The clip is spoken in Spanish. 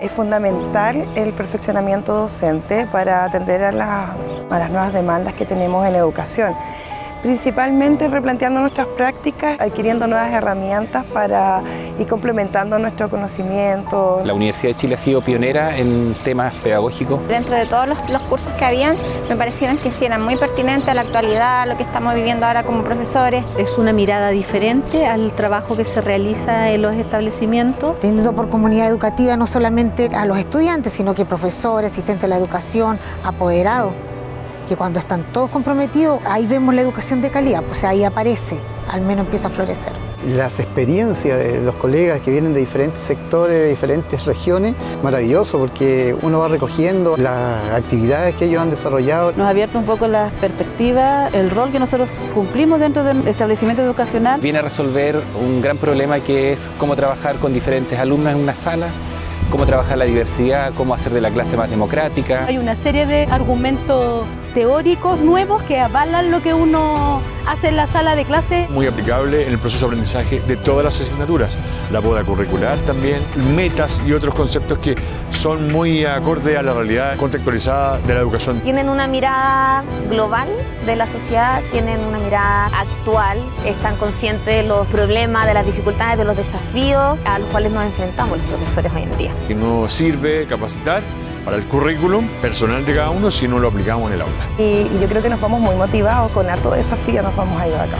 Es fundamental el perfeccionamiento docente para atender a, a las nuevas demandas que tenemos en educación. Principalmente replanteando nuestras prácticas, adquiriendo nuevas herramientas para ir complementando nuestro conocimiento. La Universidad de Chile ha sido pionera en temas pedagógicos. Dentro de todos los, los cursos que habían, me parecieron que sí eran muy pertinentes a la actualidad, a lo que estamos viviendo ahora como profesores. Es una mirada diferente al trabajo que se realiza en los establecimientos. teniendo por comunidad educativa no solamente a los estudiantes, sino que profesores, asistentes de la educación, apoderados, que cuando están todos comprometidos, ahí vemos la educación de calidad, pues ahí aparece, al menos empieza a florecer. Las experiencias de los colegas que vienen de diferentes sectores, de diferentes regiones, maravilloso porque uno va recogiendo las actividades que ellos han desarrollado. Nos ha abierto un poco la perspectiva, el rol que nosotros cumplimos dentro del establecimiento educacional. Viene a resolver un gran problema que es cómo trabajar con diferentes alumnos en una sala, cómo trabajar la diversidad, cómo hacer de la clase más democrática. Hay una serie de argumentos teóricos nuevos que avalan lo que uno hace en la sala de clase. muy aplicable en el proceso de aprendizaje de todas las asignaturas. La boda curricular también, metas y otros conceptos que son muy acorde a la realidad contextualizada de la educación. Tienen una mirada global de la sociedad, tienen una mirada actual, están conscientes de los problemas, de las dificultades, de los desafíos a los cuales nos enfrentamos los profesores hoy en día. Que no sirve capacitar para el currículum personal de cada uno si no lo aplicamos en el aula. Y, yo creo que nos vamos muy motivados, con harto desafío nos vamos a ir acá.